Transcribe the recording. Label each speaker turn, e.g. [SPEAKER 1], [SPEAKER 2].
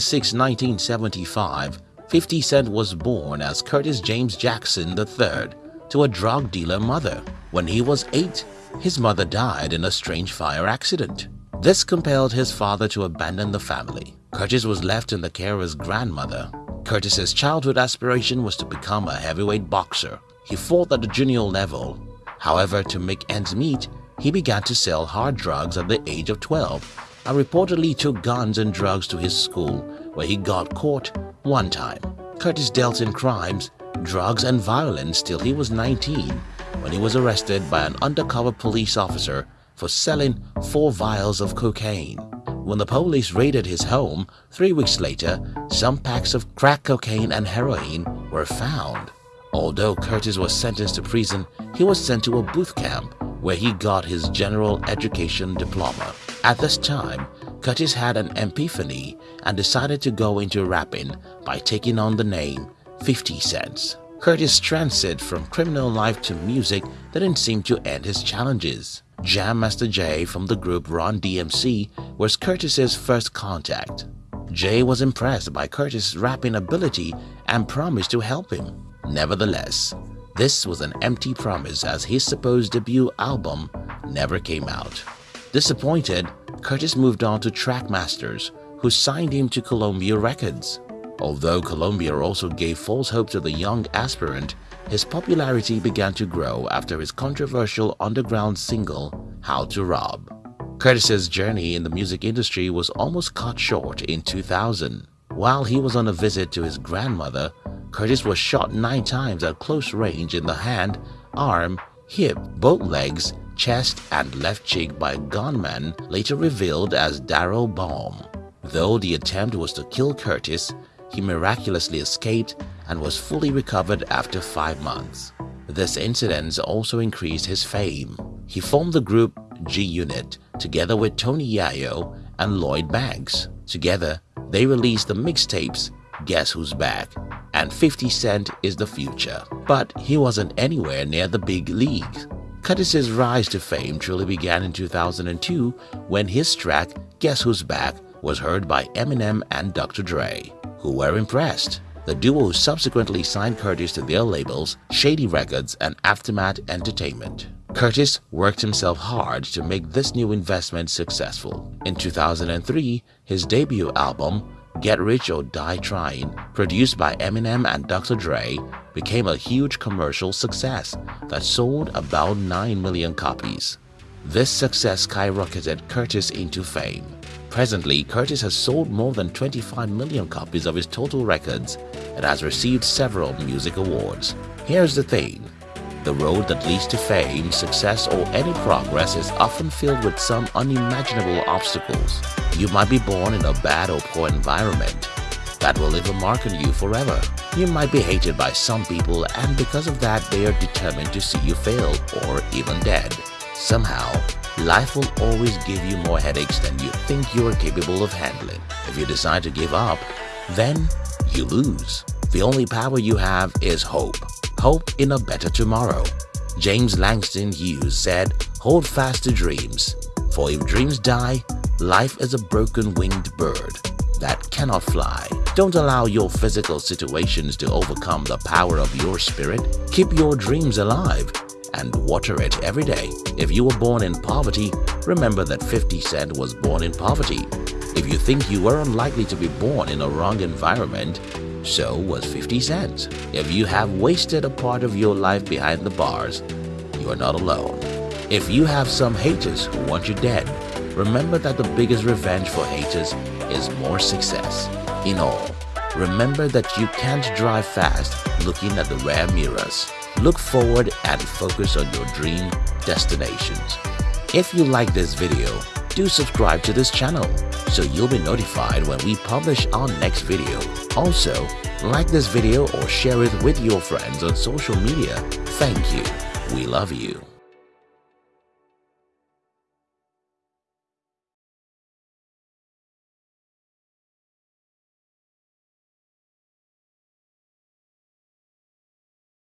[SPEAKER 1] 6, 1975, 50 Cent was born as Curtis James Jackson III to a drug dealer mother. When he was 8, his mother died in a strange fire accident. This compelled his father to abandon the family. Curtis was left in the care of his grandmother. Curtis's childhood aspiration was to become a heavyweight boxer. He fought at the junior level. However, to make ends meet, he began to sell hard drugs at the age of 12 and reportedly took guns and drugs to his school where he got caught one time. Curtis dealt in crimes, drugs and violence till he was 19 when he was arrested by an undercover police officer for selling four vials of cocaine. When the police raided his home, three weeks later, some packs of crack cocaine and heroin were found. Although Curtis was sentenced to prison, he was sent to a booth camp where he got his general education diploma. At this time, Curtis had an epiphany and decided to go into rapping by taking on the name 50 Cents. Curtis' transit from criminal life to music didn't seem to end his challenges. Jam Master Jay from the group Run DMC was Curtis's first contact. Jay was impressed by Curtis' rapping ability and promised to help him. Nevertheless, this was an empty promise as his supposed debut album never came out. Disappointed, Curtis moved on to Trackmasters, who signed him to Columbia Records. Although Columbia also gave false hope to the young aspirant, his popularity began to grow after his controversial underground single, How to Rob. Curtis's journey in the music industry was almost cut short in 2000. While he was on a visit to his grandmother, Curtis was shot nine times at close range in the hand, arm, hip, both legs, chest, and left cheek by a gunman later revealed as Darryl Baum. Though the attempt was to kill Curtis, he miraculously escaped and was fully recovered after five months. This incident also increased his fame. He formed the group G-Unit together with Tony Yayo and Lloyd Banks. Together, they released the mixtapes Guess Who's Back and 50 Cent is the future. But he wasn't anywhere near the big leagues. Curtis's rise to fame truly began in 2002 when his track Guess Who's Back was heard by Eminem and Dr. Dre, who were impressed. The duo subsequently signed Curtis to their labels Shady Records and Aftermath Entertainment. Curtis worked himself hard to make this new investment successful. In 2003, his debut album, Get Rich or Die Trying, produced by Eminem and Dr. Dre, became a huge commercial success that sold about 9 million copies. This success skyrocketed Curtis into fame. Presently, Curtis has sold more than 25 million copies of his total records and has received several music awards. Here's the thing. The road that leads to fame, success or any progress is often filled with some unimaginable obstacles. You might be born in a bad or poor environment. That will leave a mark on you forever. You might be hated by some people and because of that they are determined to see you fail or even dead. Somehow, life will always give you more headaches than you think you are capable of handling. If you decide to give up, then you lose. The only power you have is hope. Hope in a better tomorrow. James Langston Hughes said, hold fast to dreams, for if dreams die, life is a broken winged bird that cannot fly. Don't allow your physical situations to overcome the power of your spirit. Keep your dreams alive and water it every day. If you were born in poverty, remember that 50 Cent was born in poverty. If you think you were unlikely to be born in a wrong environment, so was 50 Cent. If you have wasted a part of your life behind the bars, you are not alone. If you have some haters who want you dead, remember that the biggest revenge for haters is more success. In all, remember that you can't drive fast looking at the rear mirrors. Look forward and focus on your dream destinations. If you like this video, do subscribe to this channel so you'll be notified when we publish our next video. Also, like this video or share it with your friends on social media. Thank you. We love you.